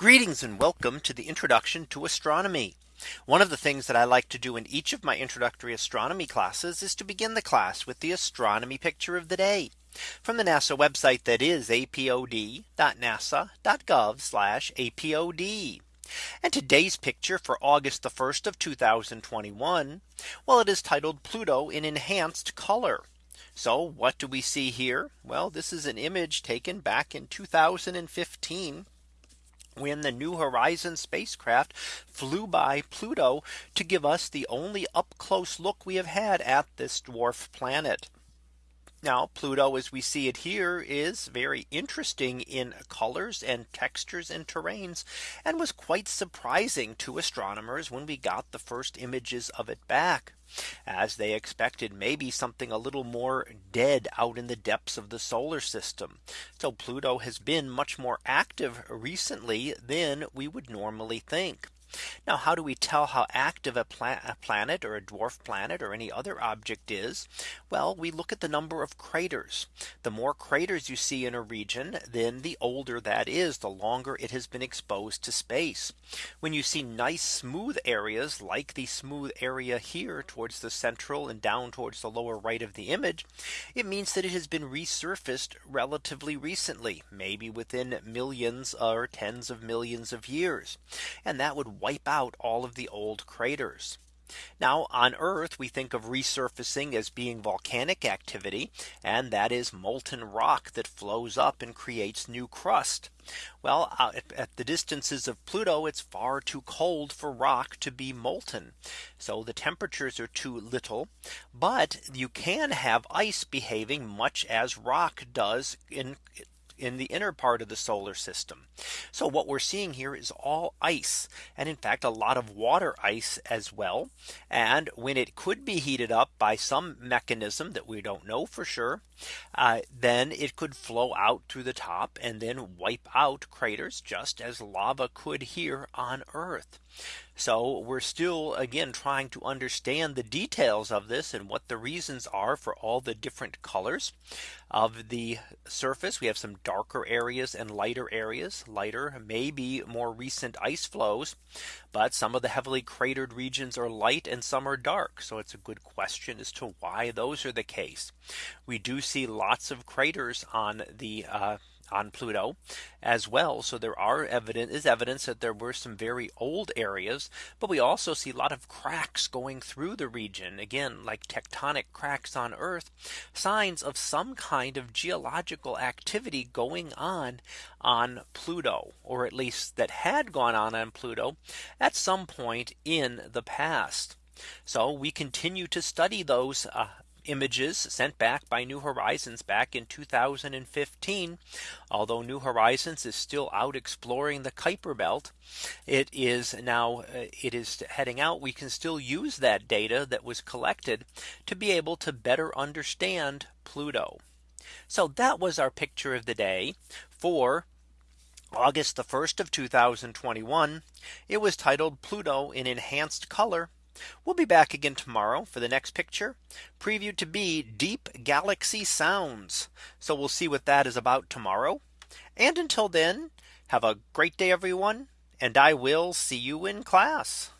Greetings and welcome to the introduction to astronomy. One of the things that I like to do in each of my introductory astronomy classes is to begin the class with the astronomy picture of the day from the NASA website that is apod.nasa.gov apod. And today's picture for August the 1st of 2021. Well, it is titled Pluto in enhanced color. So what do we see here? Well, this is an image taken back in 2015 when the New Horizons spacecraft flew by Pluto to give us the only up close look we have had at this dwarf planet. Now Pluto as we see it here is very interesting in colors and textures and terrains and was quite surprising to astronomers when we got the first images of it back as they expected maybe something a little more dead out in the depths of the solar system. So Pluto has been much more active recently than we would normally think. Now how do we tell how active a, pla a, planet or a dwarf planet or any other object is? Well, we look at the number of craters. The more craters you see in a region, then the older that is, the longer it has been exposed to space. When you see nice smooth areas like the smooth area here towards the central and down towards the lower right of the image, it means that it has been resurfaced relatively recently, maybe within millions or tens of millions of years. And that would wipe out all of the old craters. Now on Earth, we think of resurfacing as being volcanic activity, and that is molten rock that flows up and creates new crust. Well, uh, at the distances of Pluto, it's far too cold for rock to be molten. So the temperatures are too little. But you can have ice behaving much as rock does in in the inner part of the solar system. So what we're seeing here is all ice and in fact a lot of water ice as well. And when it could be heated up by some mechanism that we don't know for sure, uh, then it could flow out through the top and then wipe out craters just as lava could here on Earth. So we're still again trying to understand the details of this and what the reasons are for all the different colors of the surface. We have some darker areas and lighter areas lighter may be more recent ice flows. But some of the heavily cratered regions are light and some are dark. So it's a good question as to why those are the case. We do see lots of craters on the uh, on Pluto as well. So there are evidence is evidence that there were some very old areas, but we also see a lot of cracks going through the region again, like tectonic cracks on Earth, signs of some kind of geological activity going on on Pluto, or at least that had gone on on Pluto at some point in the past. So we continue to study those uh, images sent back by New Horizons back in 2015. Although New Horizons is still out exploring the Kuiper belt, it is now uh, it is heading out. We can still use that data that was collected to be able to better understand Pluto. So that was our picture of the day for August the 1st of 2021. It was titled Pluto in enhanced color We'll be back again tomorrow for the next picture previewed to be deep galaxy sounds. So we'll see what that is about tomorrow. And until then, have a great day, everyone. And I will see you in class.